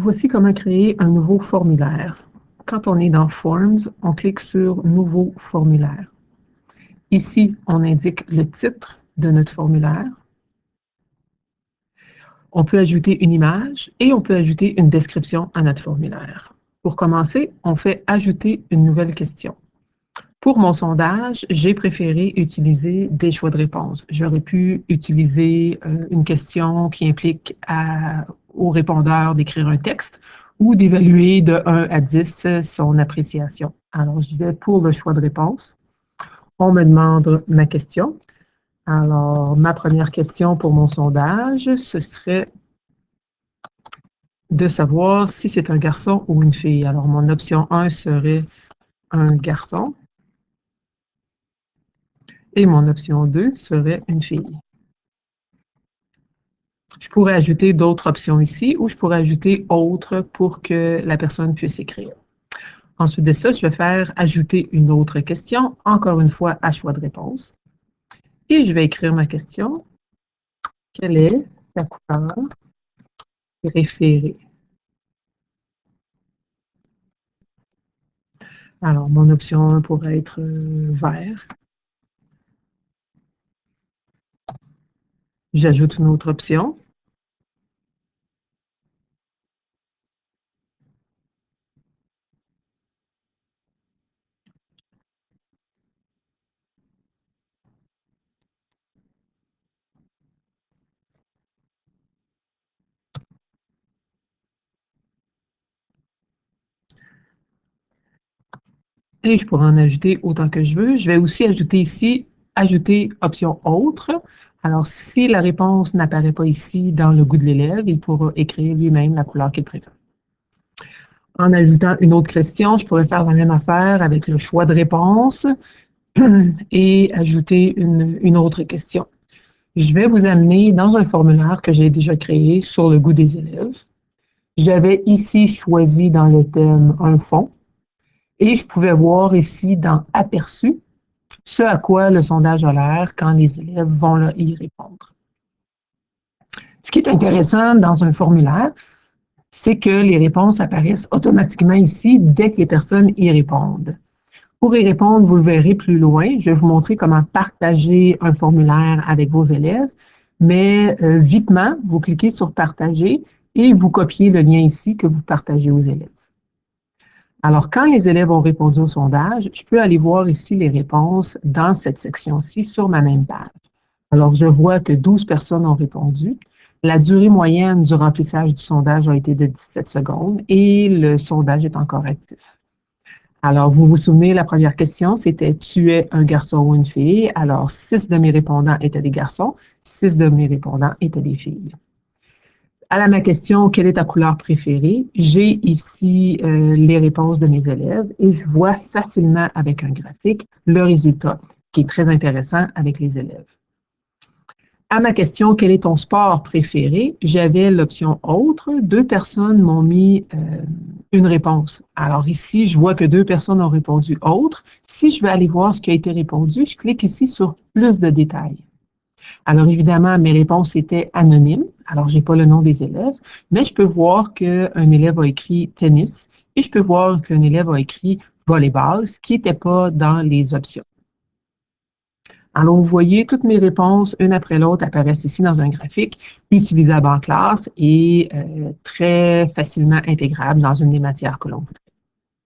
Voici comment créer un nouveau formulaire. Quand on est dans Forms, on clique sur Nouveau formulaire. Ici, on indique le titre de notre formulaire. On peut ajouter une image et on peut ajouter une description à notre formulaire. Pour commencer, on fait Ajouter une nouvelle question. Pour mon sondage, j'ai préféré utiliser des choix de réponse. J'aurais pu utiliser euh, une question qui implique au répondeur d'écrire un texte ou d'évaluer de 1 à 10 son appréciation. Alors, je vais pour le choix de réponse. On me demande ma question. Alors, ma première question pour mon sondage, ce serait de savoir si c'est un garçon ou une fille. Alors, mon option 1 serait un garçon. Et mon option 2 serait une fille. Je pourrais ajouter d'autres options ici ou je pourrais ajouter autre pour que la personne puisse écrire. Ensuite de ça, je vais faire ajouter une autre question, encore une fois à choix de réponse. Et je vais écrire ma question. Quelle est ta couleur préférée? Alors, mon option 1 pourrait être euh, vert. J'ajoute une autre option. Je pourrais en ajouter autant que je veux. Je vais aussi ajouter ici, ajouter option autre. Alors, si la réponse n'apparaît pas ici dans le goût de l'élève, il pourra écrire lui-même la couleur qu'il préfère. En ajoutant une autre question, je pourrais faire la même affaire avec le choix de réponse et ajouter une, une autre question. Je vais vous amener dans un formulaire que j'ai déjà créé sur le goût des élèves. J'avais ici choisi dans le thème un fond et je pouvais voir ici dans Aperçu ce à quoi le sondage a l'air quand les élèves vont y répondre. Ce qui est intéressant dans un formulaire, c'est que les réponses apparaissent automatiquement ici dès que les personnes y répondent. Pour y répondre, vous le verrez plus loin. Je vais vous montrer comment partager un formulaire avec vos élèves. Mais euh, vitement, vous cliquez sur « Partager » et vous copiez le lien ici que vous partagez aux élèves. Alors, quand les élèves ont répondu au sondage, je peux aller voir ici les réponses dans cette section-ci sur ma même page. Alors, je vois que 12 personnes ont répondu. La durée moyenne du remplissage du sondage a été de 17 secondes et le sondage est encore actif. Alors, vous vous souvenez, la première question, c'était « Tu es un garçon ou une fille? » Alors, 6 de mes répondants étaient des garçons, 6 de mes répondants étaient des filles à ma question « Quelle est ta couleur préférée? » J'ai ici euh, les réponses de mes élèves et je vois facilement avec un graphique le résultat, qui est très intéressant avec les élèves. À ma question « Quel est ton sport préféré? » J'avais l'option « Autre ». Deux personnes m'ont mis euh, une réponse. Alors ici, je vois que deux personnes ont répondu « Autre ». Si je veux aller voir ce qui a été répondu, je clique ici sur « Plus de détails ». Alors évidemment, mes réponses étaient anonymes. Alors, je n'ai pas le nom des élèves, mais je peux voir qu'un élève a écrit tennis et je peux voir qu'un élève a écrit volleyball, ce qui n'était pas dans les options. Alors, vous voyez, toutes mes réponses, une après l'autre, apparaissent ici dans un graphique utilisable en classe et euh, très facilement intégrable dans une des matières que l'on voudrait.